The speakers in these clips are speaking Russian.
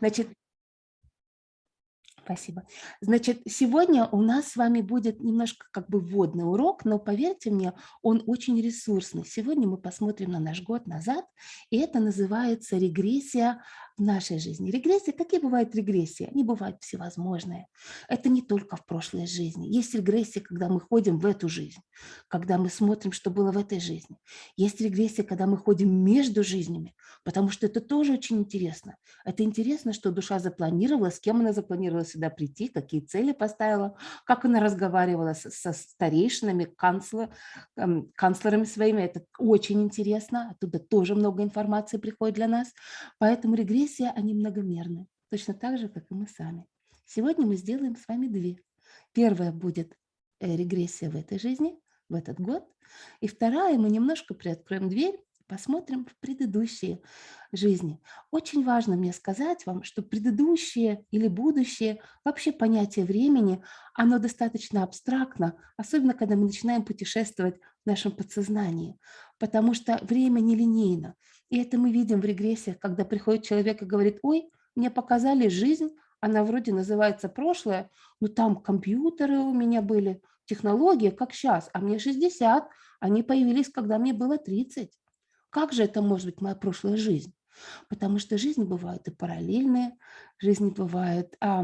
Значит, Спасибо. Значит, сегодня у нас с вами будет немножко как бы вводный урок, но поверьте мне, он очень ресурсный. Сегодня мы посмотрим на наш год назад, и это называется регрессия в нашей жизни. Регрессия, какие бывают регрессии? Они бывают всевозможные. Это не только в прошлой жизни. Есть регрессия, когда мы ходим в эту жизнь, когда мы смотрим, что было в этой жизни. Есть регрессия, когда мы ходим между жизнями, потому что это тоже очень интересно. Это интересно, что душа запланировала, с кем она запланировала сюда прийти, какие цели поставила, как она разговаривала со, со старейшинами, канцлер, эм, канцлерами своими. Это очень интересно. Оттуда тоже много информации приходит для нас. Поэтому регрессия они многомерны, точно так же, как и мы сами. Сегодня мы сделаем с вами две. Первая будет э, регрессия в этой жизни, в этот год. И вторая, мы немножко приоткроем дверь, посмотрим в предыдущие жизни. Очень важно мне сказать вам, что предыдущее или будущее, вообще понятие времени, оно достаточно абстрактно, особенно когда мы начинаем путешествовать в нашем подсознании, потому что время нелинейно. И это мы видим в регрессиях, когда приходит человек и говорит, ой, мне показали жизнь, она вроде называется прошлое, но там компьютеры у меня были, технологии, как сейчас, а мне 60, они появились, когда мне было 30. Как же это может быть моя прошлая жизнь? Потому что жизни бывают и параллельные, жизни бывают а,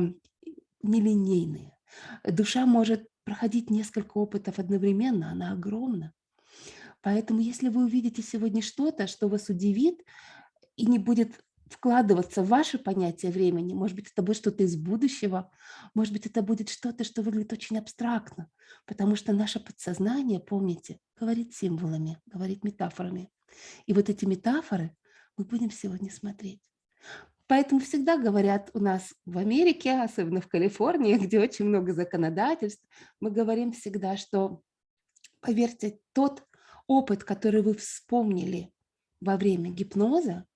нелинейные. Душа может проходить несколько опытов одновременно, она огромна. Поэтому если вы увидите сегодня что-то, что вас удивит и не будет вкладываться в ваше понятие времени, может быть, это будет что-то из будущего, может быть, это будет что-то, что выглядит очень абстрактно, потому что наше подсознание, помните, говорит символами, говорит метафорами. И вот эти метафоры мы будем сегодня смотреть. Поэтому всегда говорят у нас в Америке, особенно в Калифорнии, где очень много законодательств, мы говорим всегда, что, поверьте, тот опыт, который вы вспомнили во время гипноза,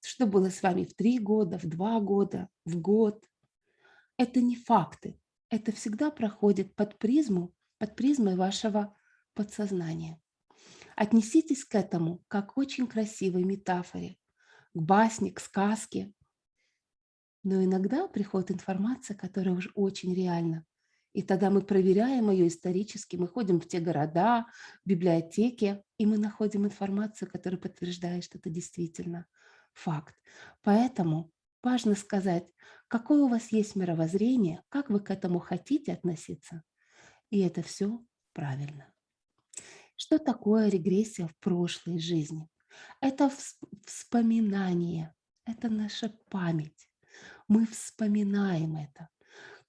что было с вами в три года, в два года, в год, это не факты. Это всегда проходит под призму, под призмой вашего подсознания. Отнеситесь к этому как к очень красивой метафоре, к басне, к сказке. Но иногда приходит информация, которая уже очень реальна. И тогда мы проверяем ее исторически, мы ходим в те города, в библиотеки, и мы находим информацию, которая подтверждает, что это действительно факт. Поэтому важно сказать, какое у вас есть мировоззрение, как вы к этому хотите относиться. И это все правильно. Что такое регрессия в прошлой жизни? Это вспоминание, это наша память. Мы вспоминаем это.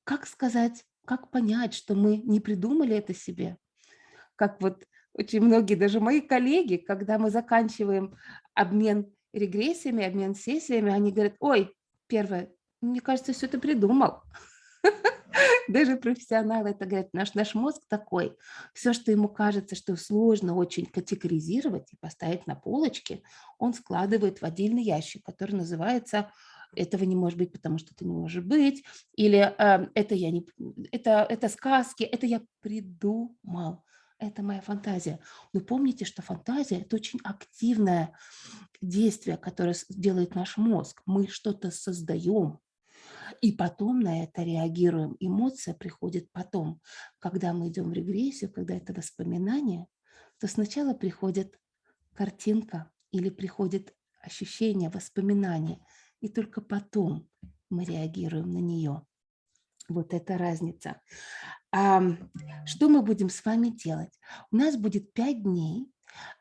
Как сказать как понять, что мы не придумали это себе? Как вот очень многие, даже мои коллеги, когда мы заканчиваем обмен регрессиями, обмен сессиями, они говорят, ой, первое, мне кажется, все это придумал. Даже профессионалы это говорят, наш, наш мозг такой, все, что ему кажется, что сложно очень категоризировать и поставить на полочке, он складывает в отдельный ящик, который называется этого не может быть, потому что это не может быть, или э, это, я не, это, это сказки, это я придумал, это моя фантазия. Но помните, что фантазия – это очень активное действие, которое делает наш мозг. Мы что-то создаем, и потом на это реагируем. Эмоция приходит потом. Когда мы идем в регрессию, когда это воспоминание, то сначала приходит картинка или приходит ощущение, воспоминание – и только потом мы реагируем на нее. Вот эта разница. А, что мы будем с вами делать? У нас будет пять дней,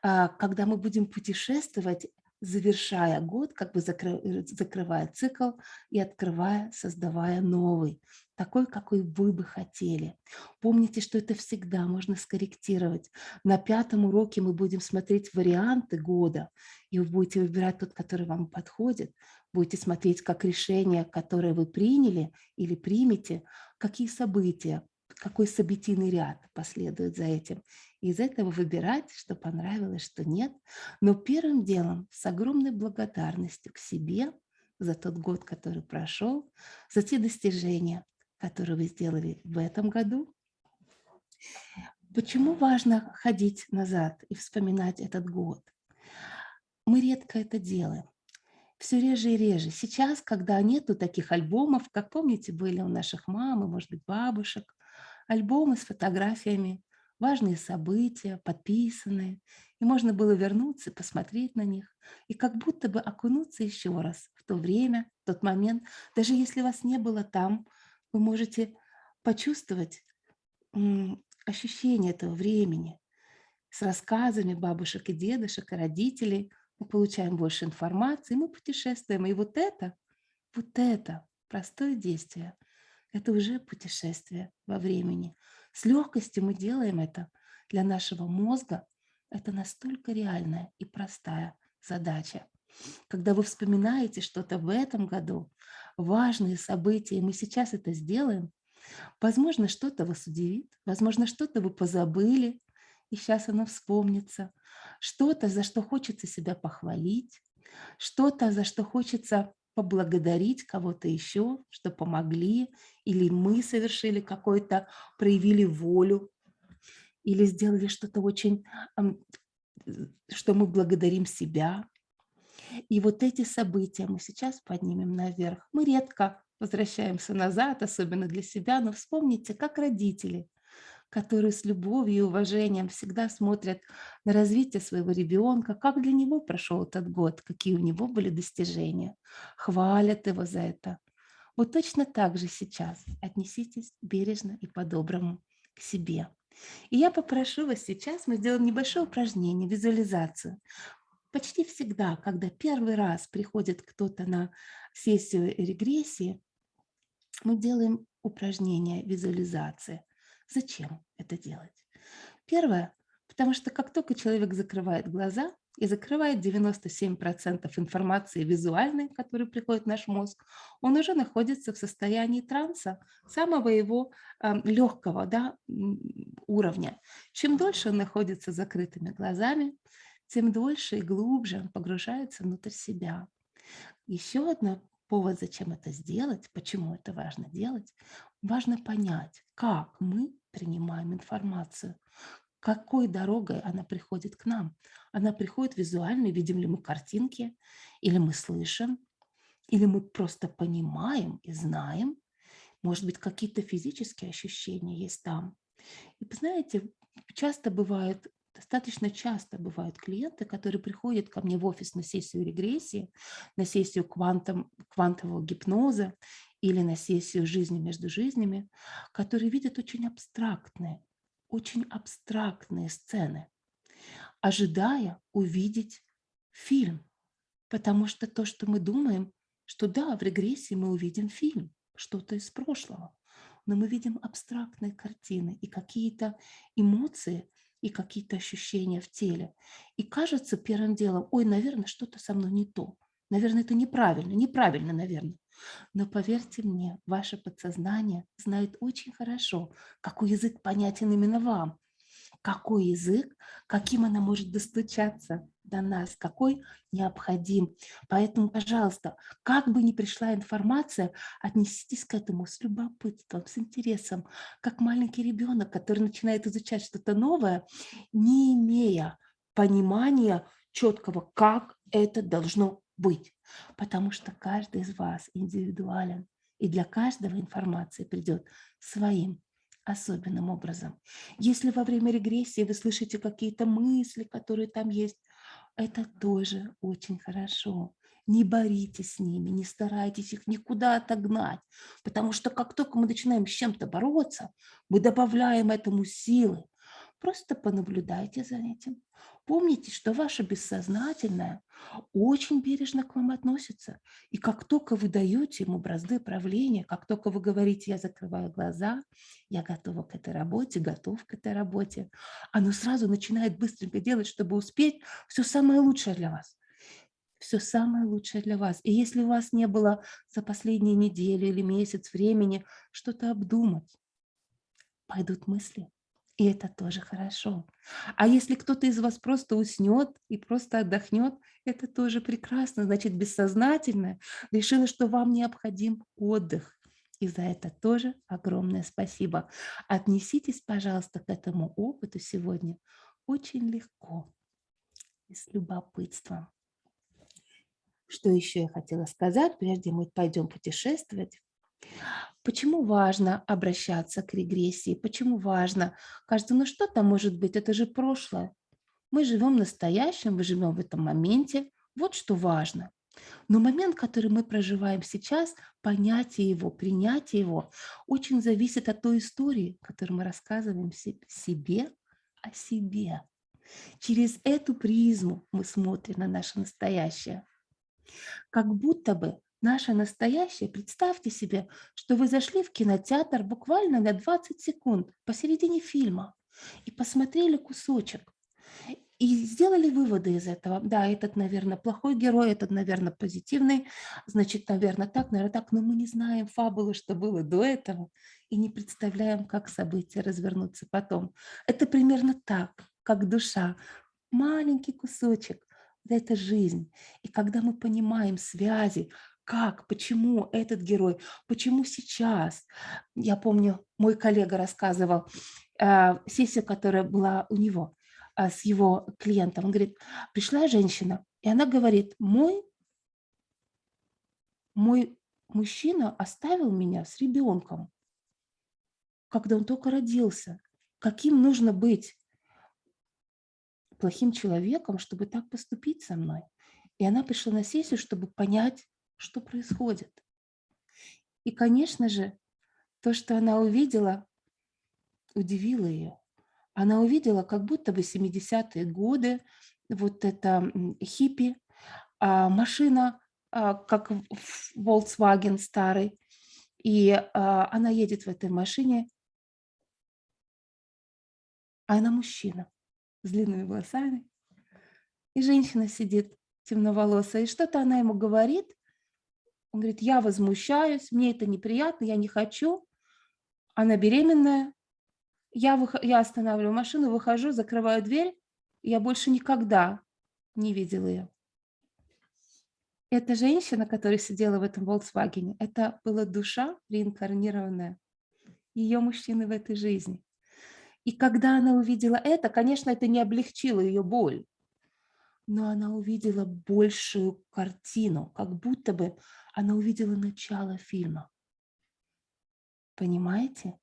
а, когда мы будем путешествовать завершая год, как бы закры, закрывая цикл и открывая, создавая новый, такой, какой вы бы хотели. Помните, что это всегда можно скорректировать. На пятом уроке мы будем смотреть варианты года, и вы будете выбирать тот, который вам подходит. Будете смотреть, как решение, которое вы приняли или примете, какие события, какой событийный ряд последует за этим. из этого выбирать, что понравилось, что нет. Но первым делом с огромной благодарностью к себе за тот год, который прошел, за те достижения, которые вы сделали в этом году. Почему важно ходить назад и вспоминать этот год? Мы редко это делаем. все реже и реже. Сейчас, когда нету таких альбомов, как помните, были у наших мам и, может быть, бабушек, альбомы с фотографиями, важные события, подписанные, и можно было вернуться, посмотреть на них, и как будто бы окунуться еще раз в то время, в тот момент. Даже если вас не было там, вы можете почувствовать ощущение этого времени с рассказами бабушек и дедушек, и родителей. Мы получаем больше информации, мы путешествуем. И вот это, вот это простое действие, это уже путешествие во времени. С легкостью мы делаем это. Для нашего мозга это настолько реальная и простая задача. Когда вы вспоминаете что-то в этом году, важные события, и мы сейчас это сделаем, возможно, что-то вас удивит, возможно, что-то вы позабыли, и сейчас оно вспомнится. Что-то, за что хочется себя похвалить, что-то, за что хочется поблагодарить кого-то еще, что помогли, или мы совершили какой-то, проявили волю, или сделали что-то очень, что мы благодарим себя. И вот эти события мы сейчас поднимем наверх. Мы редко возвращаемся назад, особенно для себя, но вспомните, как родители, которые с любовью и уважением всегда смотрят на развитие своего ребенка, как для него прошел этот год, какие у него были достижения, хвалят его за это. Вот точно так же сейчас отнеситесь бережно и по-доброму к себе. И я попрошу вас сейчас, мы сделаем небольшое упражнение, визуализацию. Почти всегда, когда первый раз приходит кто-то на сессию регрессии, мы делаем упражнение визуализации. Зачем это делать? Первое, потому что как только человек закрывает глаза и закрывает 97% информации визуальной, которая приходит в наш мозг, он уже находится в состоянии транса, самого его э, легкого да, уровня. Чем дольше он находится с закрытыми глазами, тем дольше и глубже он погружается внутрь себя. Еще один повод, зачем это сделать, почему это важно делать, важно понять, как мы принимаем информацию, какой дорогой она приходит к нам. Она приходит визуально, видим ли мы картинки, или мы слышим, или мы просто понимаем и знаем, может быть, какие-то физические ощущения есть там. И, знаете, часто бывает Достаточно часто бывают клиенты, которые приходят ко мне в офис на сессию регрессии, на сессию квантом, квантового гипноза или на сессию жизни между жизнями, которые видят очень абстрактные, очень абстрактные сцены, ожидая увидеть фильм. Потому что то, что мы думаем, что да, в регрессии мы увидим фильм, что-то из прошлого, но мы видим абстрактные картины и какие-то эмоции, и какие-то ощущения в теле. И кажется первым делом, ой, наверное, что-то со мной не то. Наверное, это неправильно, неправильно, наверное. Но поверьте мне, ваше подсознание знает очень хорошо, какой язык понятен именно вам какой язык, каким она может достучаться до нас, какой необходим. Поэтому, пожалуйста, как бы ни пришла информация, отнеситесь к этому с любопытством, с интересом, как маленький ребенок, который начинает изучать что-то новое, не имея понимания четкого, как это должно быть. Потому что каждый из вас индивидуален, и для каждого информация придет своим особенным образом. Если во время регрессии вы слышите какие-то мысли, которые там есть, это тоже очень хорошо. Не боритесь с ними, не старайтесь их никуда отогнать, потому что как только мы начинаем с чем-то бороться, мы добавляем этому силы. Просто понаблюдайте за этим. Помните, что ваше бессознательное очень бережно к вам относится. И как только вы даете ему бразды правления, как только вы говорите, я закрываю глаза, я готова к этой работе, готов к этой работе, оно сразу начинает быстренько делать, чтобы успеть все самое лучшее для вас. Все самое лучшее для вас. И если у вас не было за последние недели или месяц времени что-то обдумать, пойдут мысли, и это тоже хорошо. А если кто-то из вас просто уснет и просто отдохнет, это тоже прекрасно. Значит, бессознательно решила, что вам необходим отдых. И за это тоже огромное спасибо. Отнеситесь, пожалуйста, к этому опыту сегодня очень легко и с любопытством. Что еще я хотела сказать, прежде мы пойдем путешествовать? Почему важно обращаться к регрессии? Почему важно? Кажется, ну что там может быть? Это же прошлое. Мы живем в настоящем, мы живем в этом моменте. Вот что важно. Но момент, который мы проживаем сейчас, понятие его, принятие его, очень зависит от той истории, которую мы рассказываем себе о себе. Через эту призму мы смотрим на наше настоящее. Как будто бы наше настоящее, представьте себе, что вы зашли в кинотеатр буквально на 20 секунд посередине фильма и посмотрели кусочек. И сделали выводы из этого. Да, этот, наверное, плохой герой, этот, наверное, позитивный, значит, наверное, так, наверное, так. Но мы не знаем фабулы, что было до этого, и не представляем, как события развернутся потом. Это примерно так, как душа. Маленький кусочек. Это жизнь. И когда мы понимаем связи, как, почему этот герой, почему сейчас. Я помню, мой коллега рассказывал э, сессию, которая была у него а, с его клиентом. Он говорит, пришла женщина, и она говорит, мой, мой мужчина оставил меня с ребенком, когда он только родился. Каким нужно быть плохим человеком, чтобы так поступить со мной? И она пришла на сессию, чтобы понять, что происходит. И, конечно же, то, что она увидела, удивило ее она увидела как будто бы 70-е годы, вот это хиппи, а, машина, а, как Volkswagen старый, и а, она едет в этой машине, а она мужчина с длинными волосами, и женщина сидит темноволосая, и что-то она ему говорит, он говорит, я возмущаюсь, мне это неприятно, я не хочу, она беременная, я, вых... я останавливаю машину, выхожу, закрываю дверь, я больше никогда не видела ее. Эта женщина, которая сидела в этом Volkswagen, это была душа реинкарнированная ее мужчины в этой жизни. И когда она увидела это, конечно, это не облегчило ее боль, но она увидела большую картину, как будто бы она увидела начало фильма. Понимаете?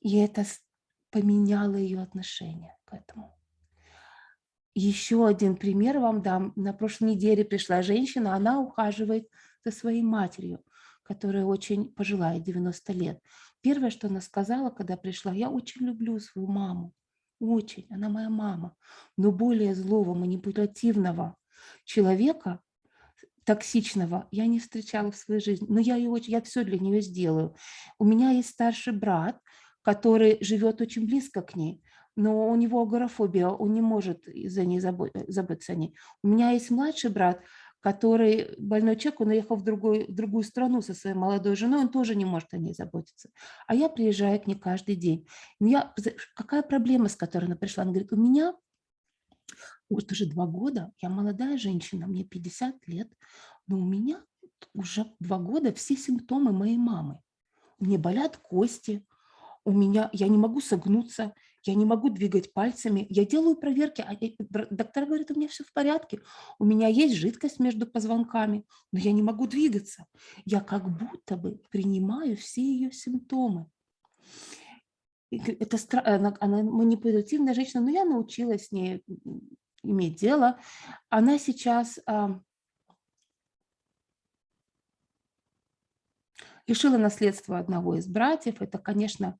И это поменяло ее отношение к этому. Еще один пример вам дам. На прошлой неделе пришла женщина, она ухаживает за своей матерью, которая очень пожилая, 90 лет. Первое, что она сказала, когда пришла, я очень люблю свою маму, очень, она моя мама. Но более злого, манипулятивного человека, токсичного я не встречала в своей жизни, но я, ее очень, я все для нее сделаю. У меня есть старший брат, который живет очень близко к ней, но у него агорафобия, он не может за ней заботиться о ней. У меня есть младший брат, который больной человек, он уехал в другую, в другую страну со своей молодой женой, он тоже не может о ней заботиться. А я приезжаю к ней каждый день. Я, какая проблема, с которой она пришла? Она говорит, у меня вот уже два года, я молодая женщина, мне 50 лет, но у меня уже два года все симптомы моей мамы. Мне болят кости, у меня, я не могу согнуться, я не могу двигать пальцами, я делаю проверки, а доктор говорит, у меня все в порядке, у меня есть жидкость между позвонками, но я не могу двигаться. Я как будто бы принимаю все ее симптомы. Это она, она манипулятивная женщина, но я научилась с ней иметь дело. Она сейчас а, лишила наследства одного из братьев. Это, конечно,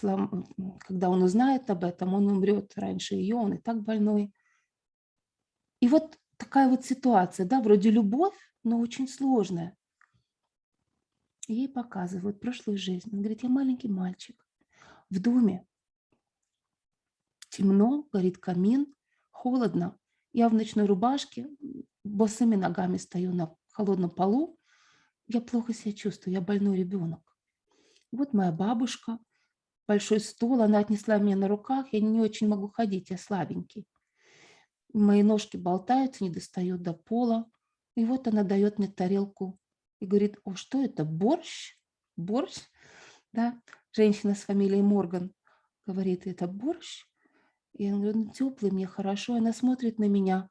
когда он узнает об этом, он умрет раньше ее, он и так больной. И вот такая вот ситуация, да, вроде любовь, но очень сложная. Ей показывают прошлую жизнь. Он говорит, я маленький мальчик. В доме темно, горит камин, холодно. Я в ночной рубашке, босыми ногами стою на холодном полу. Я плохо себя чувствую, я больной ребенок. Вот моя бабушка, большой стол, она отнесла меня на руках, я не очень могу ходить, я слабенький. Мои ножки болтаются, не достают до пола. И вот она дает мне тарелку и говорит, о, что это, борщ? Борщ? Да, женщина с фамилией Морган говорит, это борщ? И я говорю, ну, теплый, мне хорошо. Она смотрит на меня,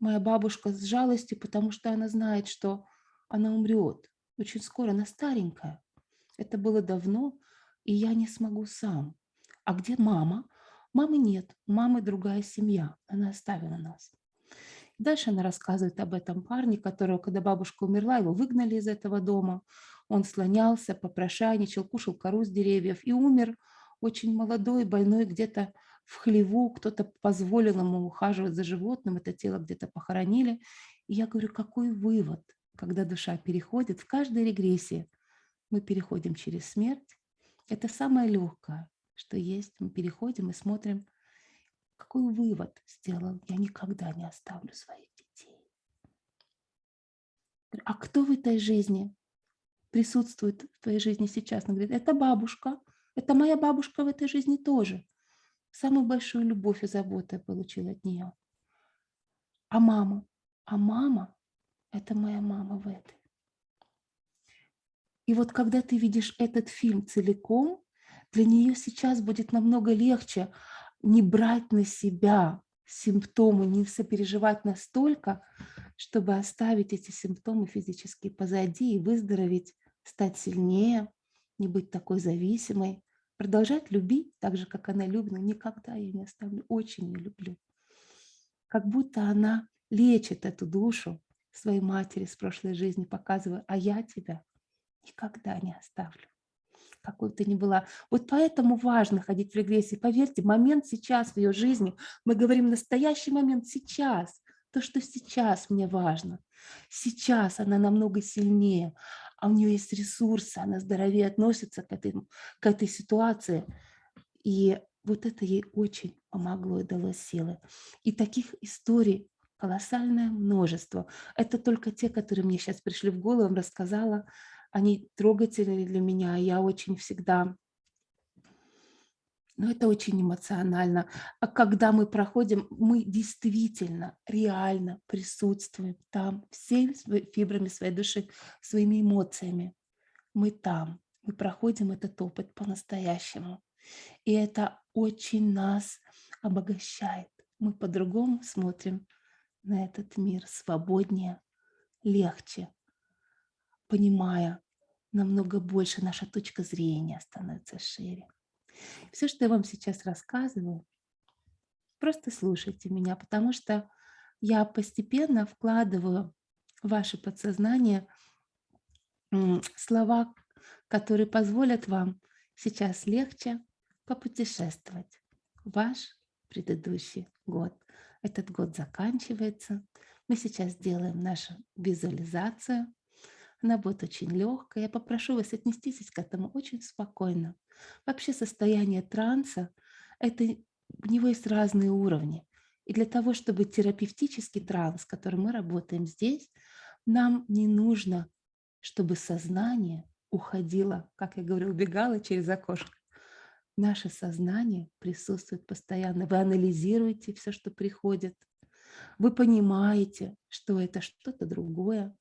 моя бабушка с жалостью, потому что она знает, что она умрет. Очень скоро, она старенькая. Это было давно, и я не смогу сам. А где мама? Мамы нет, мамы другая семья, она оставила нас. Дальше она рассказывает об этом парне, которого, когда бабушка умерла, его выгнали из этого дома. Он слонялся, попрошайничал, кушал кору с деревьев и умер очень молодой, больной где-то в хлеву. Кто-то позволил ему ухаживать за животным, это тело где-то похоронили. И я говорю, какой вывод, когда душа переходит в каждой регрессии? Мы переходим через смерть. Это самое легкое, что есть. Мы переходим и смотрим, какой вывод сделал. Я никогда не оставлю своих детей. А кто в этой жизни присутствует в твоей жизни сейчас? Она говорит, это бабушка. Это моя бабушка в этой жизни тоже. Самую большую любовь и заботу я получила от нее. А мама? А мама – это моя мама в этой. И вот когда ты видишь этот фильм целиком, для нее сейчас будет намного легче не брать на себя симптомы, не сопереживать настолько, чтобы оставить эти симптомы физически позади и выздороветь, стать сильнее, не быть такой зависимой, продолжать любить так же, как она любит, но никогда ее не оставлю, очень ее люблю. Как будто она лечит эту душу своей матери с прошлой жизни, показывая, а я тебя никогда не оставлю какой бы ты ни была. Вот поэтому важно ходить в регрессии. Поверьте, момент сейчас в ее жизни, мы говорим настоящий момент сейчас, то, что сейчас мне важно. Сейчас она намного сильнее, а у нее есть ресурсы, она здоровее относится к этой, к этой ситуации. И вот это ей очень помогло и дало силы. И таких историй колоссальное множество. Это только те, которые мне сейчас пришли в голову, рассказала они трогательны для меня. Я очень всегда... Но ну, это очень эмоционально. А когда мы проходим, мы действительно, реально присутствуем там, всеми фибрами своей души, своими эмоциями. Мы там, мы проходим этот опыт по-настоящему. И это очень нас обогащает. Мы по-другому смотрим на этот мир, свободнее, легче, понимая, намного больше, наша точка зрения становится шире. Все, что я вам сейчас рассказываю, просто слушайте меня, потому что я постепенно вкладываю в ваше подсознание слова, которые позволят вам сейчас легче попутешествовать ваш предыдущий год. Этот год заканчивается. Мы сейчас делаем нашу визуализацию она будет очень легкая. Я попрошу вас отнестись к этому очень спокойно. Вообще состояние транса, это, у него есть разные уровни. И для того, чтобы терапевтический транс, с которым мы работаем здесь, нам не нужно, чтобы сознание уходило, как я говорю, убегало через окошко. Наше сознание присутствует постоянно. Вы анализируете все, что приходит. Вы понимаете, что это что-то другое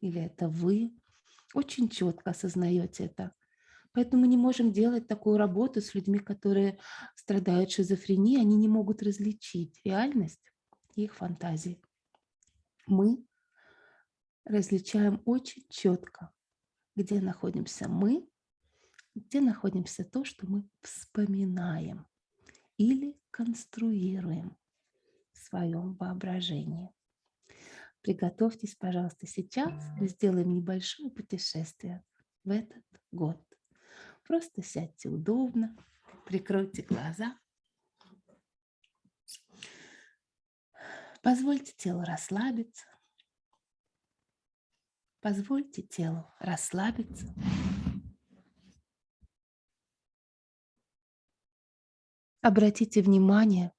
или это вы, очень четко осознаете это. Поэтому мы не можем делать такую работу с людьми, которые страдают шизофренией, они не могут различить реальность и их фантазии. Мы различаем очень четко, где находимся мы, где находимся то, что мы вспоминаем или конструируем в своем воображении. Приготовьтесь, пожалуйста, сейчас. Мы сделаем небольшое путешествие в этот год. Просто сядьте удобно, прикройте глаза. Позвольте телу расслабиться. Позвольте телу расслабиться. Обратите внимание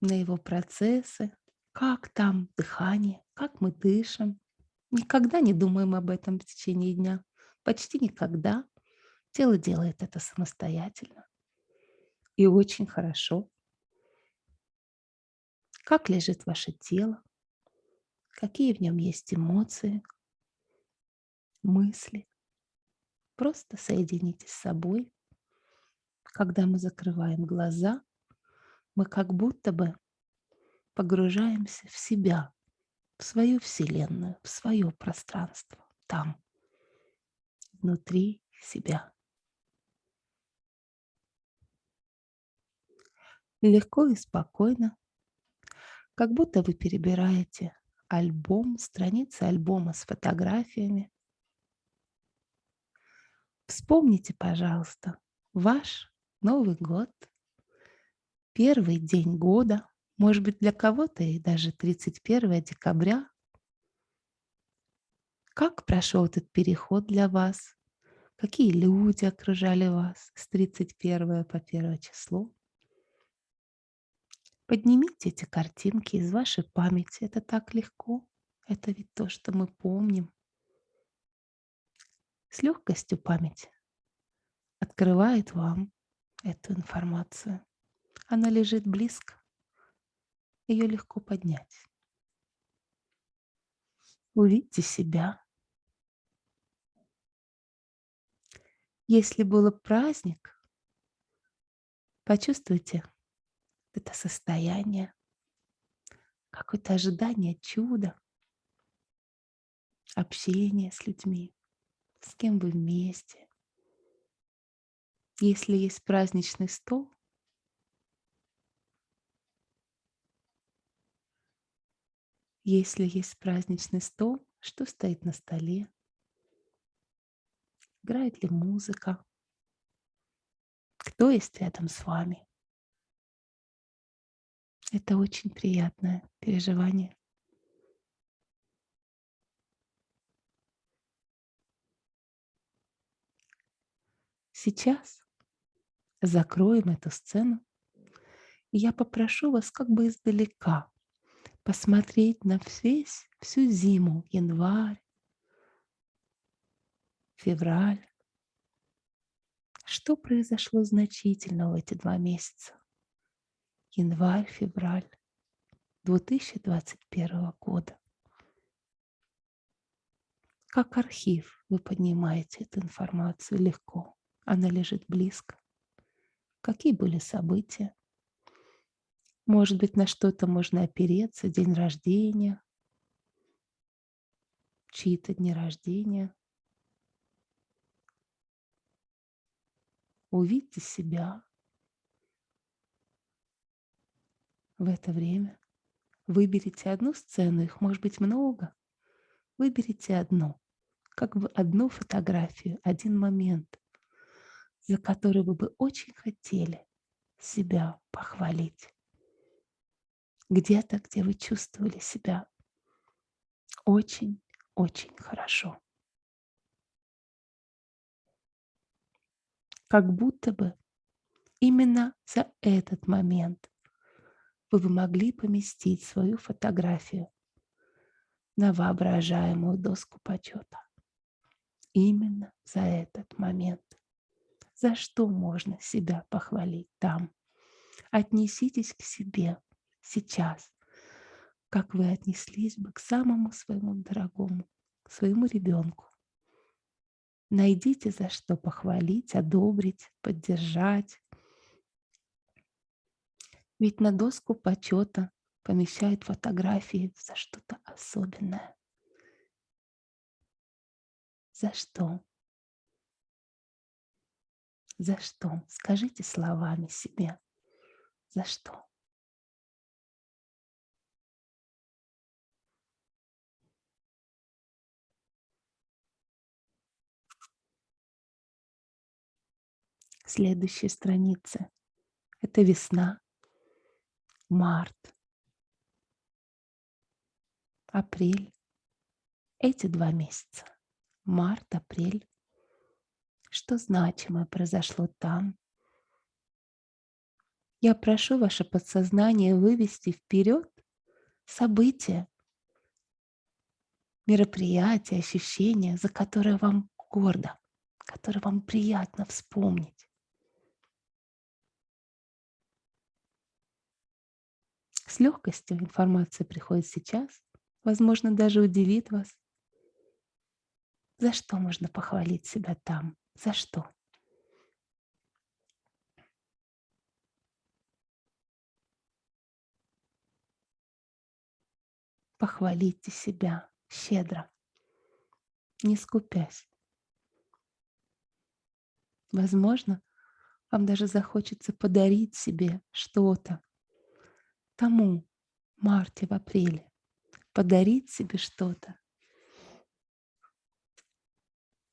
на его процессы, как там дыхание, как мы дышим. Никогда не думаем об этом в течение дня. Почти никогда. Тело делает это самостоятельно. И очень хорошо. Как лежит ваше тело? Какие в нем есть эмоции, мысли? Просто соединитесь с собой. Когда мы закрываем глаза, мы как будто бы погружаемся в себя, в свою Вселенную, в свое пространство, там, внутри себя. Легко и спокойно, как будто вы перебираете альбом, страницы альбома с фотографиями. Вспомните, пожалуйста, ваш Новый год, первый день года, может быть, для кого-то и даже 31 декабря. Как прошел этот переход для вас? Какие люди окружали вас с 31 по 1 число? Поднимите эти картинки из вашей памяти. Это так легко. Это ведь то, что мы помним. С легкостью память открывает вам эту информацию. Она лежит близко. Ее легко поднять. Увидьте себя. Если был праздник, почувствуйте это состояние, какое-то ожидание чуда, общение с людьми, с кем вы вместе. Если есть праздничный стол, если есть праздничный стол, что стоит на столе, играет ли музыка, кто есть рядом с вами. Это очень приятное переживание. Сейчас закроем эту сцену, и я попрошу вас как бы издалека посмотреть на весь, всю зиму, январь, февраль. Что произошло значительно в эти два месяца? январь-февраль 2021 года. Как архив вы поднимаете эту информацию легко. Она лежит близко. Какие были события? Может быть, на что-то можно опереться, день рождения, чьи-то дни рождения. Увидьте себя, в это время. Выберите одну сцену, их может быть много. Выберите одну, как бы одну фотографию, один момент, за который вы бы очень хотели себя похвалить. Где-то, где вы чувствовали себя очень-очень хорошо. Как будто бы именно за этот момент вы бы могли поместить свою фотографию на воображаемую доску почета. Именно за этот момент. За что можно себя похвалить там? Отнеситесь к себе сейчас, как вы отнеслись бы к самому своему дорогому, своему ребенку. Найдите за что похвалить, одобрить, поддержать, ведь на доску почета помещают фотографии за что-то особенное. За что? За что? Скажите словами себе. За что? Следующая страница – это весна март, апрель. Эти два месяца, март, апрель, что значимое произошло там. Я прошу ваше подсознание вывести вперед события, мероприятия, ощущения, за которые вам гордо, которые вам приятно вспомнить. С легкостью информация приходит сейчас, возможно, даже удивит вас. За что можно похвалить себя там? За что? похвалите себя щедро, не скупясь. Возможно, вам даже захочется подарить себе что-то тому марте, в апреле, подарить себе что-то.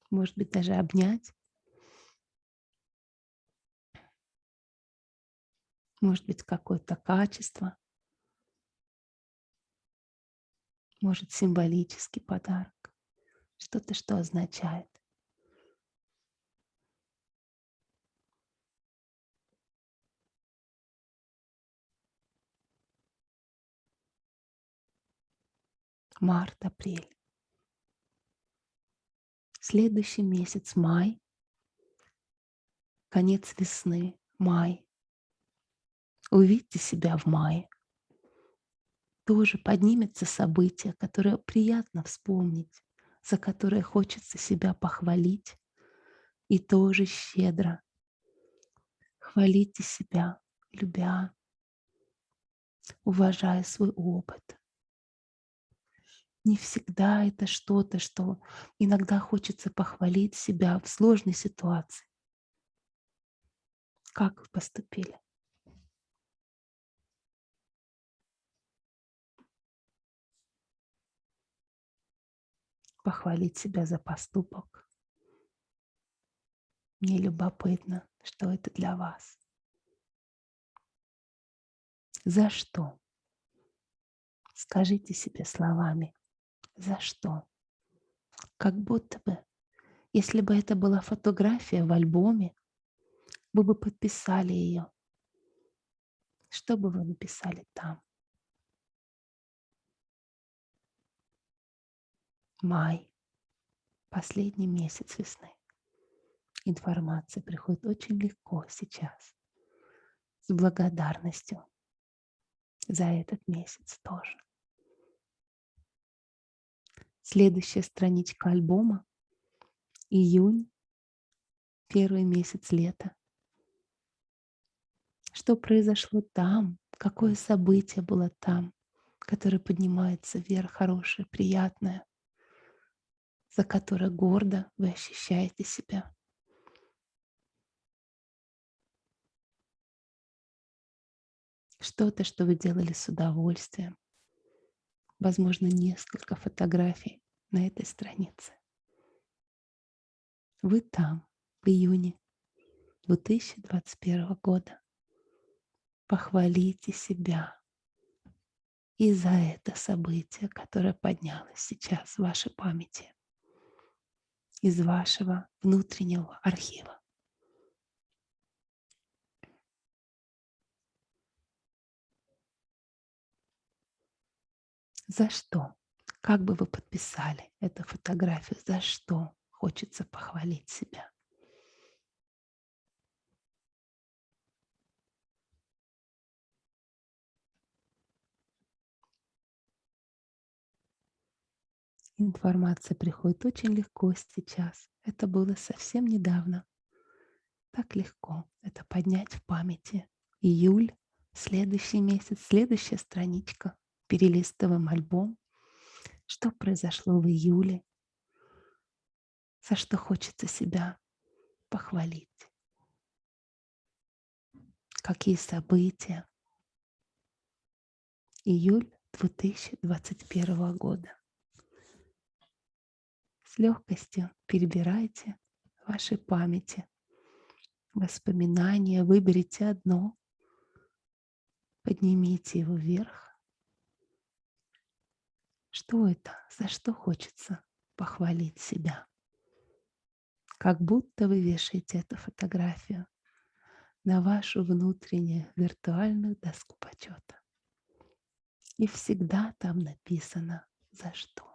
Может быть, даже обнять. Может быть, какое-то качество. Может, символический подарок. Что-то, что означает. Март, апрель. Следующий месяц май, конец весны, май. Увидьте себя в мае. Тоже поднимется событие, которое приятно вспомнить, за которое хочется себя похвалить. И тоже щедро. Хвалите себя, любя, уважая свой опыт, не всегда это что-то, что иногда хочется похвалить себя в сложной ситуации. Как вы поступили? Похвалить себя за поступок. Мне любопытно, что это для вас. За что? Скажите себе словами. За что? Как будто бы, если бы это была фотография в альбоме, вы бы подписали ее. Что бы вы написали там? Май. Последний месяц весны. Информация приходит очень легко сейчас. С благодарностью за этот месяц тоже. Следующая страничка альбома. Июнь. Первый месяц лета. Что произошло там? Какое событие было там, которое поднимается вверх, хорошее, приятное, за которое гордо вы ощущаете себя? Что-то, что вы делали с удовольствием, возможно, несколько фотографий на этой странице. Вы там, в июне 2021 года. Похвалите себя и за это событие, которое поднялось сейчас в вашей памяти, из вашего внутреннего архива. За что? Как бы вы подписали эту фотографию? За что хочется похвалить себя? Информация приходит очень легко сейчас. Это было совсем недавно. Так легко это поднять в памяти. Июль, следующий месяц, следующая страничка перелистываем альбом, что произошло в июле, за что хочется себя похвалить, какие события. Июль 2021 года. С легкостью перебирайте в вашей памяти воспоминания, выберите одно, поднимите его вверх что это? За что хочется похвалить себя? Как будто вы вешаете эту фотографию на вашу внутреннюю виртуальную доску почета. И всегда там написано «За что?».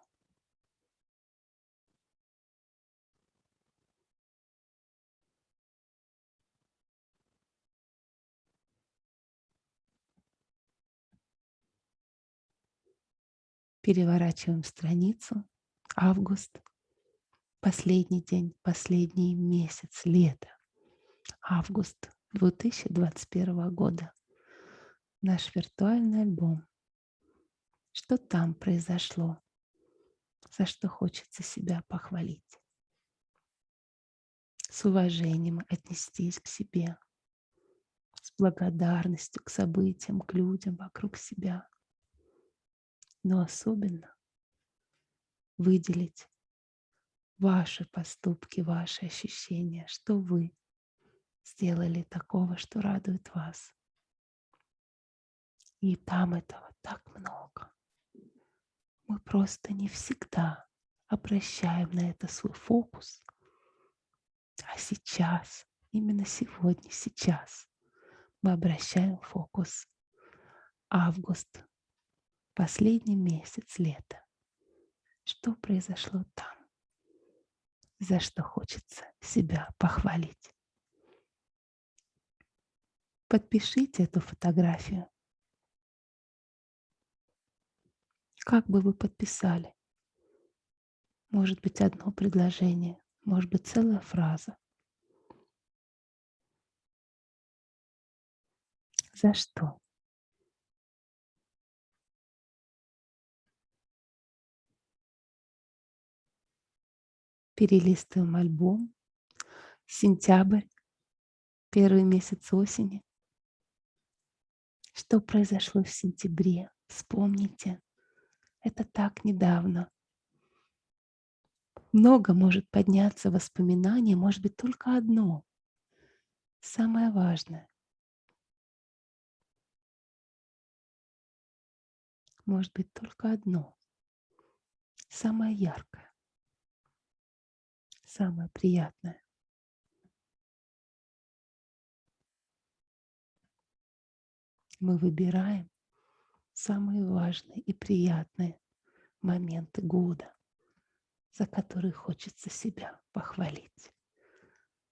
Переворачиваем страницу. Август. Последний день, последний месяц лета. Август 2021 года. Наш виртуальный альбом. Что там произошло? За что хочется себя похвалить? С уважением отнестись к себе, с благодарностью к событиям, к людям вокруг себя. Но особенно выделить ваши поступки, ваши ощущения, что вы сделали такого, что радует вас. И там этого так много. Мы просто не всегда обращаем на это свой фокус. А сейчас, именно сегодня, сейчас мы обращаем фокус. Август, последний месяц лета. Что произошло там? За что хочется себя похвалить? Подпишите эту фотографию. Как бы вы подписали? Может быть, одно предложение, может быть, целая фраза. За что? Перелистываем альбом. Сентябрь, первый месяц осени. Что произошло в сентябре? Вспомните. Это так недавно. Много может подняться воспоминаний, может быть, только одно. Самое важное. Может быть, только одно. Самое яркое. Самое приятное. Мы выбираем самые важные и приятные моменты года, за которые хочется себя похвалить.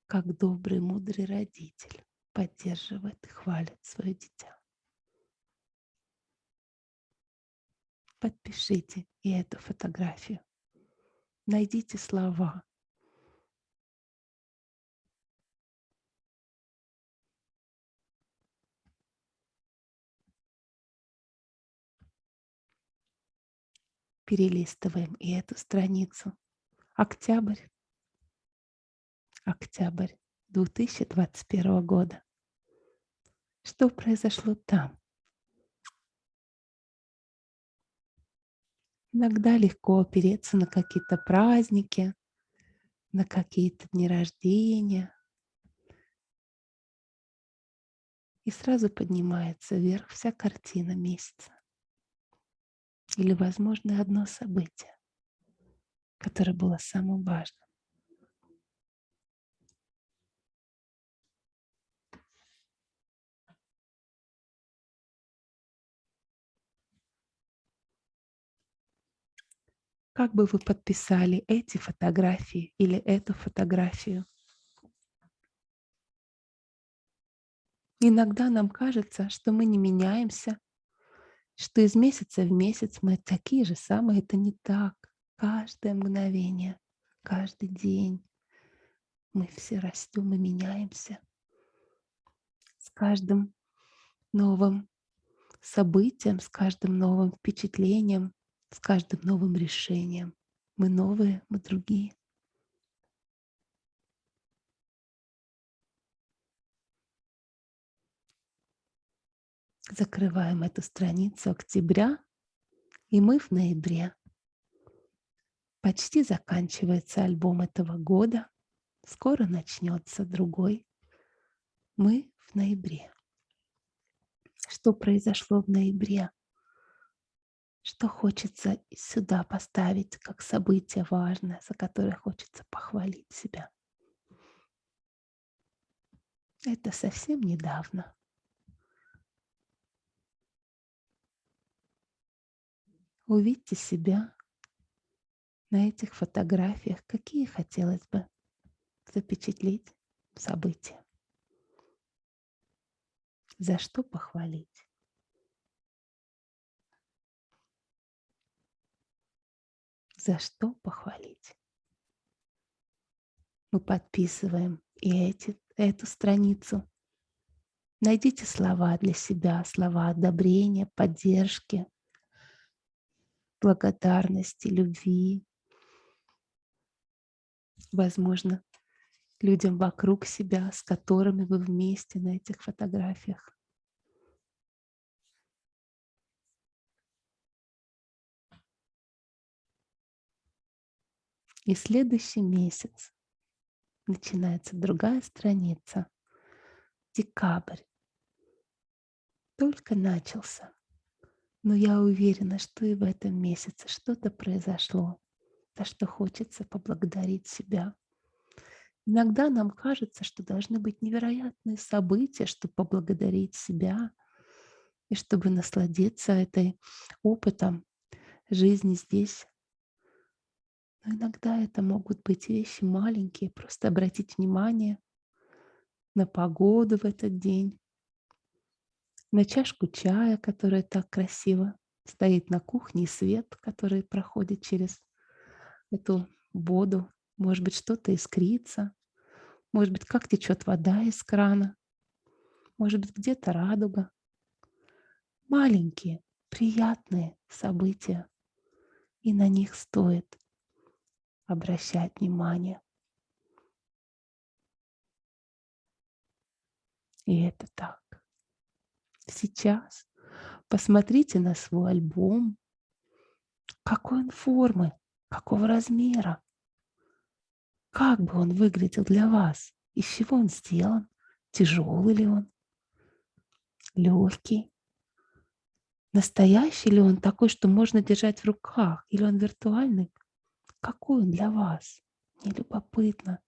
Как добрый, мудрый родитель поддерживает и хвалит свое дитя. Подпишите и эту фотографию. Найдите слова, перелистываем и эту страницу. Октябрь. Октябрь 2021 года. Что произошло там? Иногда легко опереться на какие-то праздники, на какие-то дни рождения. И сразу поднимается вверх вся картина месяца. Или, возможно, одно событие, которое было самым важным. Как бы вы подписали эти фотографии или эту фотографию? Иногда нам кажется, что мы не меняемся, что из месяца в месяц мы такие же самые. Это не так. Каждое мгновение, каждый день мы все растем и меняемся. С каждым новым событием, с каждым новым впечатлением, с каждым новым решением. Мы новые, мы другие. Закрываем эту страницу октября, и мы в ноябре. Почти заканчивается альбом этого года. Скоро начнется другой. Мы в ноябре. Что произошло в ноябре? Что хочется сюда поставить как событие важное, за которое хочется похвалить себя? Это совсем недавно. Увидьте себя на этих фотографиях, какие хотелось бы запечатлеть события. За что похвалить? За что похвалить? Мы подписываем и эти, эту страницу. Найдите слова для себя, слова одобрения, поддержки, благодарности, любви. Возможно, людям вокруг себя, с которыми вы вместе на этих фотографиях. И следующий месяц начинается другая страница. Декабрь. Только начался. Но я уверена, что и в этом месяце что-то произошло, за что хочется поблагодарить себя. Иногда нам кажется, что должны быть невероятные события, чтобы поблагодарить себя и чтобы насладиться этой опытом жизни здесь, но иногда это могут быть вещи маленькие, просто обратить внимание на погоду в этот день, на чашку чая, которая так красиво стоит на кухне, и свет, который проходит через эту воду. Может быть, что-то искрится, может быть, как течет вода из крана, может быть, где-то радуга. Маленькие, приятные события, и на них стоит обращать внимание. И это так. Сейчас посмотрите на свой альбом. Какой он формы, какого размера. Как бы он выглядел для вас? Из чего он сделан? Тяжелый ли он? Легкий? Настоящий ли он такой, что можно держать в руках? Или он виртуальный? Какой он для вас? Мне любопытно,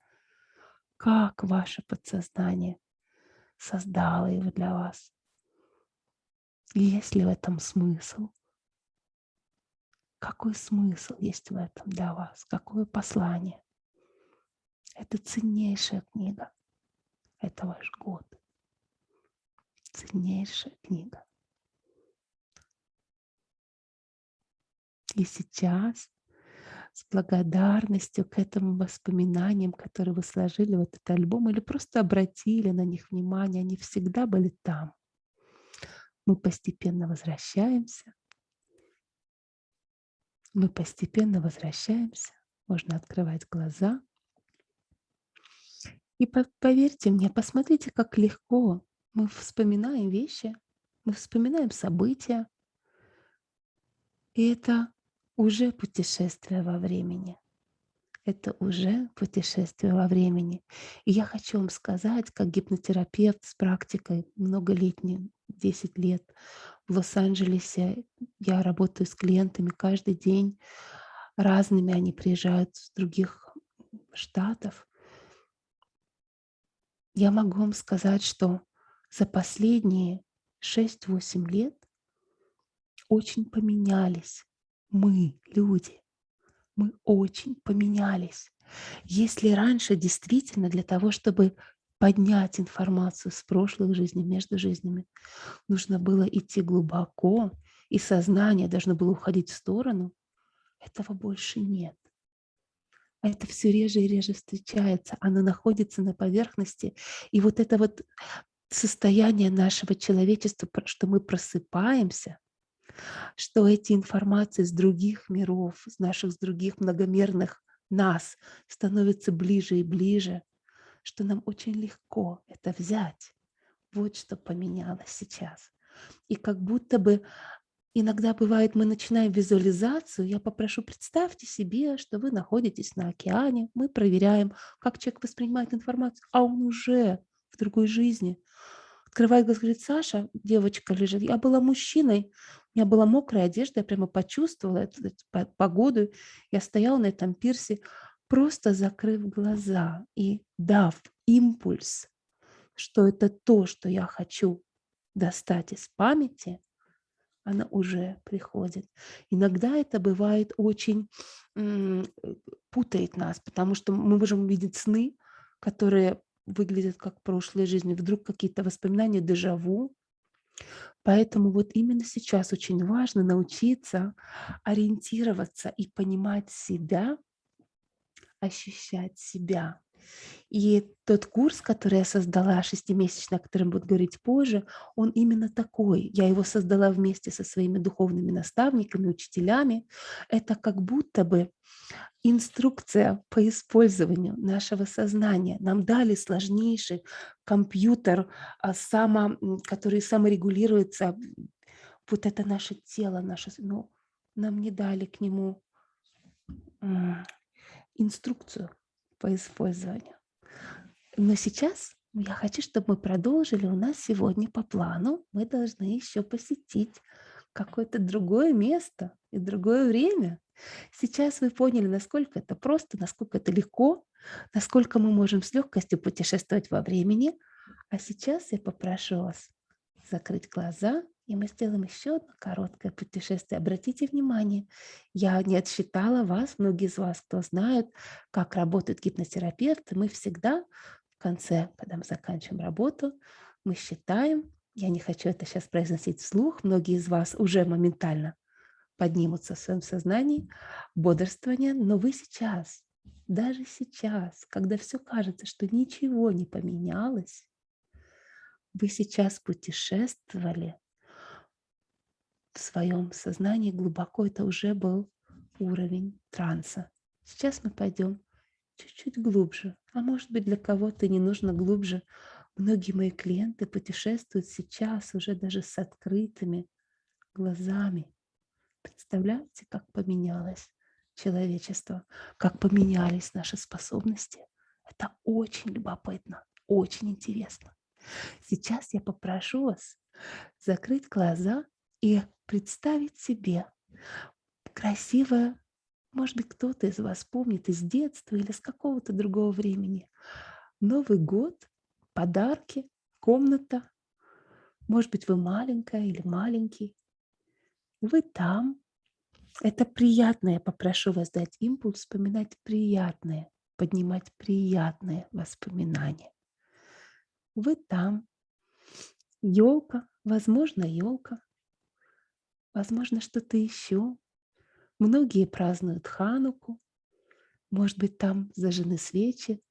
как ваше подсознание создало его для вас. Есть ли в этом смысл? Какой смысл есть в этом для вас? Какое послание? Это ценнейшая книга. Это ваш год. Ценнейшая книга. И сейчас с благодарностью к этим воспоминаниям, которые вы сложили в этот альбом, или просто обратили на них внимание, они всегда были там. Мы постепенно возвращаемся. Мы постепенно возвращаемся. Можно открывать глаза. И поверьте мне, посмотрите, как легко мы вспоминаем вещи, мы вспоминаем события. И это уже путешествие во времени. Это уже путешествие во времени. И я хочу вам сказать, как гипнотерапевт с практикой многолетней, 10 лет в Лос-Анджелесе, я работаю с клиентами каждый день, разными они приезжают с других штатов. Я могу вам сказать, что за последние 6-8 лет очень поменялись мы, люди, мы очень поменялись. Если раньше действительно для того, чтобы поднять информацию с прошлых жизней, между жизнями, нужно было идти глубоко, и сознание должно было уходить в сторону, этого больше нет. Это все реже и реже встречается, оно находится на поверхности. И вот это вот состояние нашего человечества, что мы просыпаемся, что эти информации с других миров, с наших с других многомерных нас становятся ближе и ближе, что нам очень легко это взять. Вот что поменялось сейчас. И как будто бы иногда бывает, мы начинаем визуализацию, я попрошу, представьте себе, что вы находитесь на океане, мы проверяем, как человек воспринимает информацию, а он уже в другой жизни. Открывает глаза, говорит, Саша, девочка лежит, я была мужчиной, у меня была мокрая одежда, я прямо почувствовала эту, эту погоду. Я стояла на этом пирсе, просто закрыв глаза и дав импульс, что это то, что я хочу достать из памяти, она уже приходит. Иногда это бывает очень путает нас, потому что мы можем увидеть сны, которые выглядят как прошлой жизни, вдруг какие-то воспоминания, дежаву, Поэтому вот именно сейчас очень важно научиться ориентироваться и понимать себя, ощущать себя. И тот курс, который я создала, шестимесячный, о котором буду говорить позже, он именно такой. Я его создала вместе со своими духовными наставниками, учителями. Это как будто бы инструкция по использованию нашего сознания. Нам дали сложнейший компьютер, а, который саморегулируется. Вот это наше тело, наше, но нам не дали к нему инструкцию по использованию. Но сейчас я хочу, чтобы мы продолжили. У нас сегодня по плану мы должны еще посетить какое-то другое место и другое время. Сейчас вы поняли, насколько это просто, насколько это легко, насколько мы можем с легкостью путешествовать во времени. А сейчас я попрошу вас закрыть глаза, и мы сделаем еще одно короткое путешествие. Обратите внимание, я не отсчитала вас, многие из вас, кто знают, как работают гипнотерапевты, мы всегда конце, когда мы заканчиваем работу, мы считаем, я не хочу это сейчас произносить вслух, многие из вас уже моментально поднимутся в своем сознании, бодрствование, но вы сейчас, даже сейчас, когда все кажется, что ничего не поменялось, вы сейчас путешествовали в своем сознании глубоко, это уже был уровень транса. Сейчас мы пойдем чуть-чуть глубже. А может быть, для кого-то не нужно глубже. Многие мои клиенты путешествуют сейчас уже даже с открытыми глазами. Представляете, как поменялось человечество, как поменялись наши способности. Это очень любопытно, очень интересно. Сейчас я попрошу вас закрыть глаза и представить себе красивое может быть, кто-то из вас помнит из детства или с какого-то другого времени. Новый год, подарки, комната. Может быть, вы маленькая или маленький. Вы там. Это приятное. Попрошу вас дать импульс, вспоминать приятное, поднимать приятные воспоминания. Вы там. Елка, возможно, елка. Возможно, что-то еще. Многие празднуют Хануку, может быть, там зажжены свечи,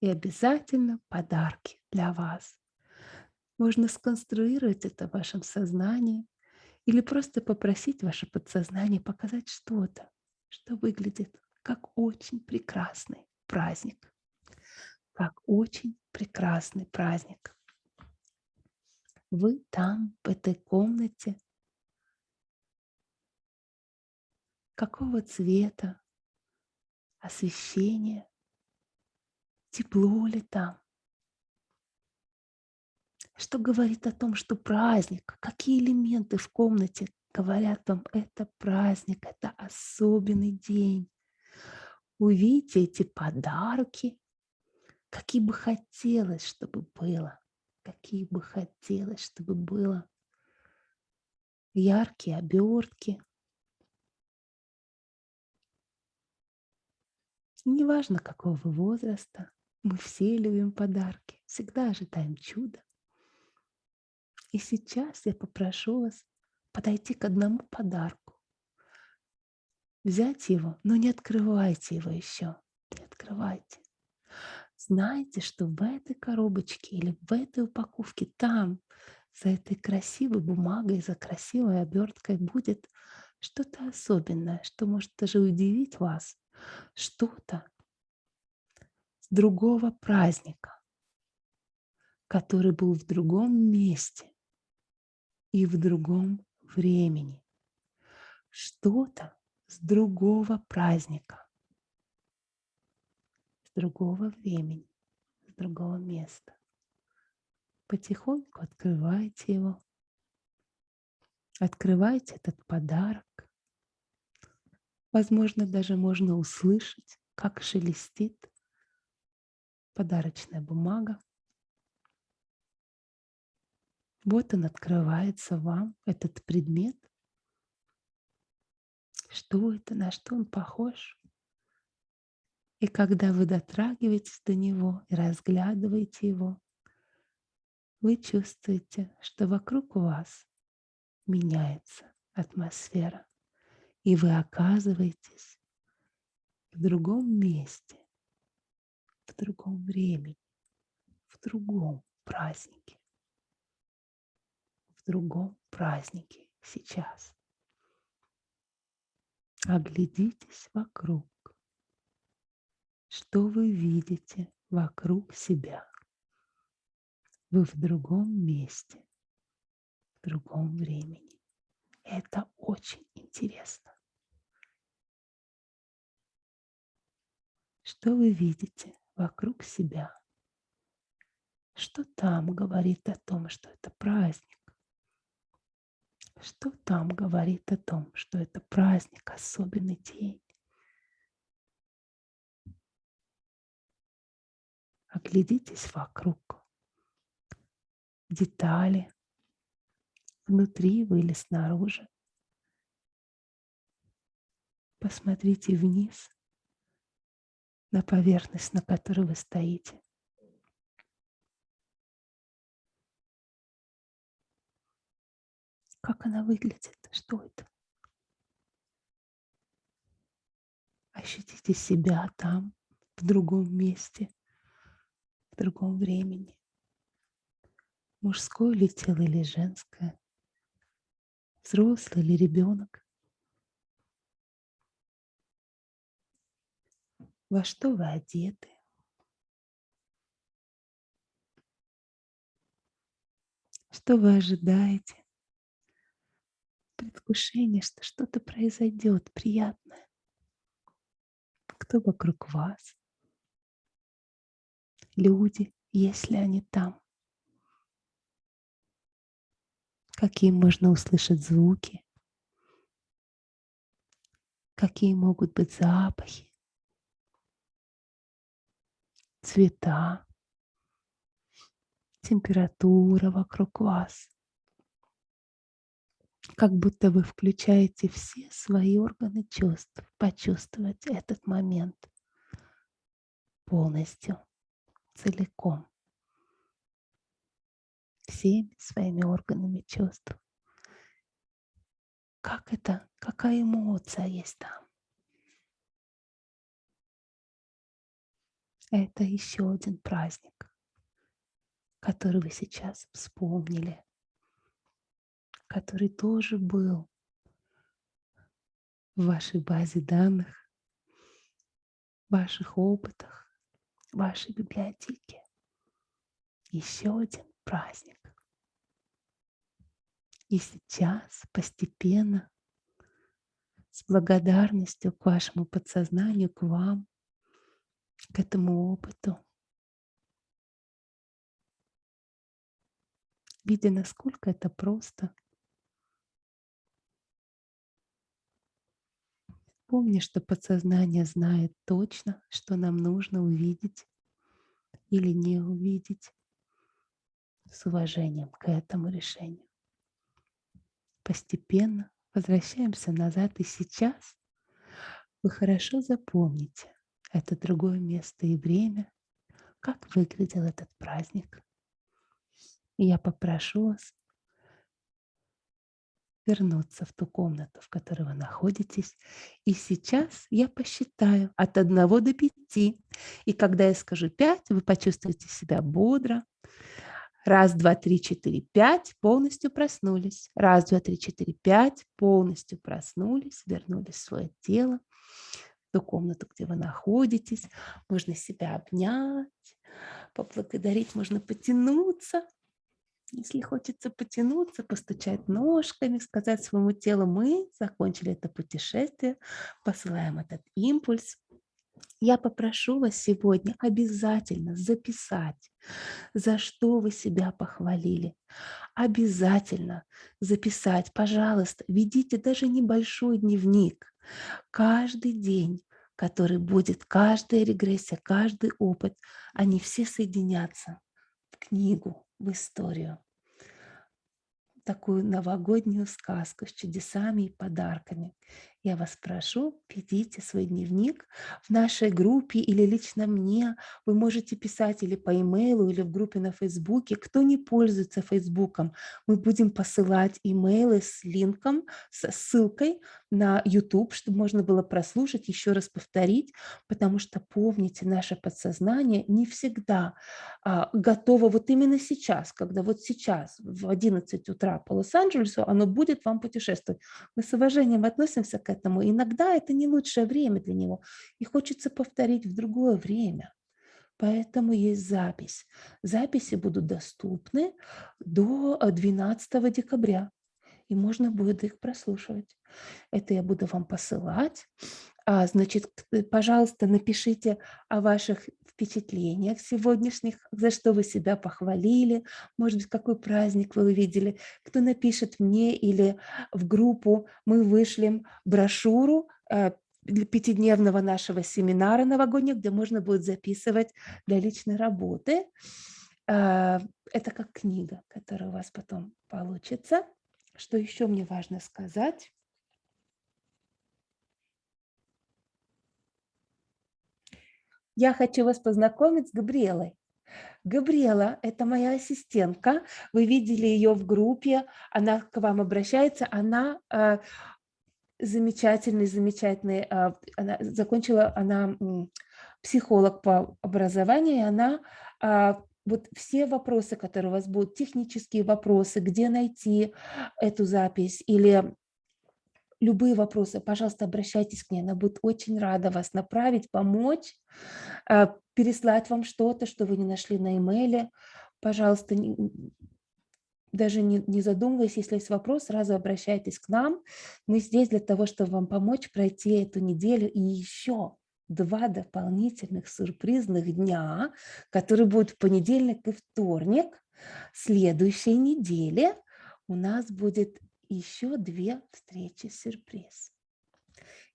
и обязательно подарки для вас. Можно сконструировать это в вашем сознании или просто попросить ваше подсознание показать что-то, что выглядит как очень прекрасный праздник. Как очень прекрасный праздник. Вы там, в этой комнате, какого цвета, освещение, тепло ли там. Что говорит о том, что праздник, какие элементы в комнате говорят вам, это праздник, это особенный день. Увидите эти подарки, какие бы хотелось, чтобы было, какие бы хотелось, чтобы было. Яркие обертки, Неважно, какого возраста, мы все любим подарки, всегда ожидаем чуда. И сейчас я попрошу вас подойти к одному подарку, взять его, но не открывайте его еще, не открывайте. Знайте, что в этой коробочке или в этой упаковке, там, за этой красивой бумагой, за красивой оберткой будет что-то особенное, что может даже удивить вас что-то с другого праздника, который был в другом месте и в другом времени. Что-то с другого праздника, с другого времени, с другого места. Потихоньку открывайте его. Открывайте этот подарок. Возможно, даже можно услышать, как шелестит подарочная бумага. Вот он открывается вам, этот предмет. Что это, на что он похож? И когда вы дотрагиваетесь до него и разглядываете его, вы чувствуете, что вокруг вас меняется атмосфера и вы оказываетесь в другом месте, в другом времени, в другом празднике, в другом празднике сейчас. Оглядитесь вокруг. Что вы видите вокруг себя? Вы в другом месте, в другом времени. Это очень интересно. Что вы видите вокруг себя? Что там говорит о том, что это праздник? Что там говорит о том, что это праздник, особенный день? Оглядитесь вокруг. Детали. Внутри вы или снаружи. Посмотрите вниз на поверхность, на которой вы стоите. Как она выглядит? Что это? Ощутите себя там, в другом месте, в другом времени. Мужское ли тело или женское? Взрослый или ребенок? Во что вы одеты? Что вы ожидаете? Предвкушение, что что-то произойдет приятное. Кто вокруг вас? Люди, если они там. Какие можно услышать звуки? Какие могут быть запахи? Цвета, температура вокруг вас. Как будто вы включаете все свои органы чувств, почувствовать этот момент полностью, целиком, всеми своими органами чувств. Как это, какая эмоция есть там? Это еще один праздник, который вы сейчас вспомнили, который тоже был в вашей базе данных, ваших опытах, вашей библиотеке. Еще один праздник. И сейчас постепенно, с благодарностью к вашему подсознанию, к вам, к этому опыту, видя, насколько это просто. Помни, что подсознание знает точно, что нам нужно увидеть или не увидеть с уважением к этому решению. Постепенно возвращаемся назад, и сейчас вы хорошо запомните, это другое место и время, как выглядел этот праздник. И я попрошу вас вернуться в ту комнату, в которой вы находитесь. И сейчас я посчитаю от 1 до 5. И когда я скажу 5, вы почувствуете себя бодро. Раз, два, три, четыре, пять. Полностью проснулись. Раз, два, три, четыре, пять. Полностью проснулись, вернулись в свое тело ту комнату, где вы находитесь. Можно себя обнять, поблагодарить, можно потянуться. Если хочется потянуться, постучать ножками, сказать своему телу, мы закончили это путешествие, посылаем этот импульс. Я попрошу вас сегодня обязательно записать, за что вы себя похвалили. Обязательно записать, пожалуйста, ведите даже небольшой дневник. Каждый день который будет, каждая регрессия, каждый опыт, они все соединятся в книгу, в историю. Такую новогоднюю сказку с чудесами и подарками. Я вас прошу, ведите свой дневник в нашей группе или лично мне. Вы можете писать или по имейлу, или в группе на Фейсбуке. Кто не пользуется Фейсбуком, мы будем посылать имейлы с линком, с ссылкой на YouTube, чтобы можно было прослушать, еще раз повторить, потому что, помните, наше подсознание не всегда а, готово вот именно сейчас, когда вот сейчас в 11 утра по Лос-Анджелесу оно будет вам путешествовать. Мы с уважением относимся к этому. Иногда это не лучшее время для него, и хочется повторить в другое время. Поэтому есть запись. Записи будут доступны до 12 э, декабря, и можно будет их прослушивать. Это я буду вам посылать. А, значит, пожалуйста, напишите о ваших впечатлениях сегодняшних, за что вы себя похвалили, может быть, какой праздник вы увидели. Кто напишет мне или в группу, мы вышлем брошюру э, для пятидневного нашего семинара новогоднего, где можно будет записывать для личной работы. А, это как книга, которая у вас потом получится. Что еще мне важно сказать? Я хочу вас познакомить с Габриэлой. Габриэла – это моя ассистентка. Вы видели ее в группе. Она к вам обращается. Она а, замечательный, замечательный, а, она закончила, она психолог по образованию, и она а, вот все вопросы, которые у вас будут, технические вопросы, где найти эту запись или любые вопросы, пожалуйста, обращайтесь к ней, она будет очень рада вас направить, помочь, а, переслать вам что-то, что вы не нашли на имейле. Пожалуйста, даже не, не задумываясь, если есть вопрос, сразу обращайтесь к нам. Мы здесь для того, чтобы вам помочь пройти эту неделю и еще два дополнительных сюрпризных дня, которые будут в понедельник и вторник. Следующей неделе у нас будет еще две встречи сюрприз.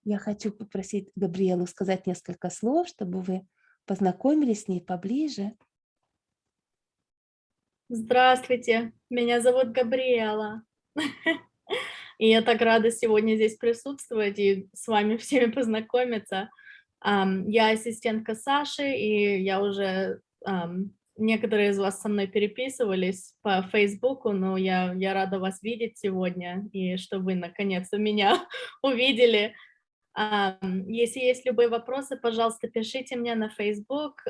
Я хочу попросить Габриэлу сказать несколько слов, чтобы вы познакомились с ней поближе. Здравствуйте, меня зовут Габриэла. И я так рада сегодня здесь присутствовать и с вами всеми познакомиться. Я ассистентка Саши, и я уже... Некоторые из вас со мной переписывались по Фейсбуку, но я, я рада вас видеть сегодня, и что вы наконец-то меня увидели. Если есть любые вопросы, пожалуйста, пишите мне на Facebook.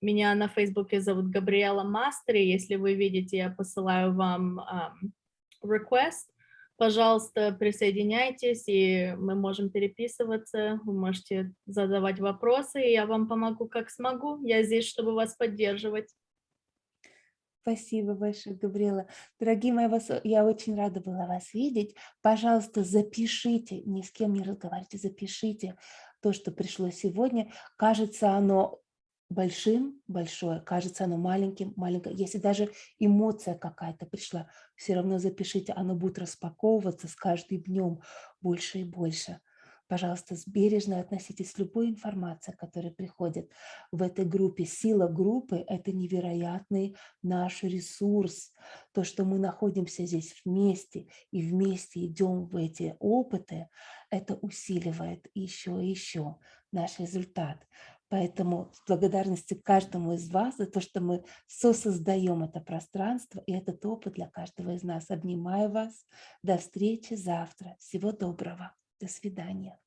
Меня на Facebook зовут Габриэла Мастери. Если вы видите, я посылаю вам request. Пожалуйста, присоединяйтесь, и мы можем переписываться. Вы можете задавать вопросы, и я вам помогу, как смогу. Я здесь, чтобы вас поддерживать. Спасибо большое, Габриэла. Дорогие мои, я очень рада была вас видеть. Пожалуйста, запишите, ни с кем не разговаривайте, запишите то, что пришло сегодня. Кажется, оно большим, большое, кажется оно маленьким, маленькое. Если даже эмоция какая-то пришла, все равно запишите, оно будет распаковываться с каждым днем больше и больше. Пожалуйста, бережно относитесь к любой информации, которая приходит в этой группе. Сила группы – это невероятный наш ресурс. То, что мы находимся здесь вместе и вместе идем в эти опыты, это усиливает еще и еще наш результат. Поэтому с благодарностью каждому из вас за то, что мы сосоздаем это пространство и этот опыт для каждого из нас. Обнимаю вас. До встречи завтра. Всего доброго. До свидания.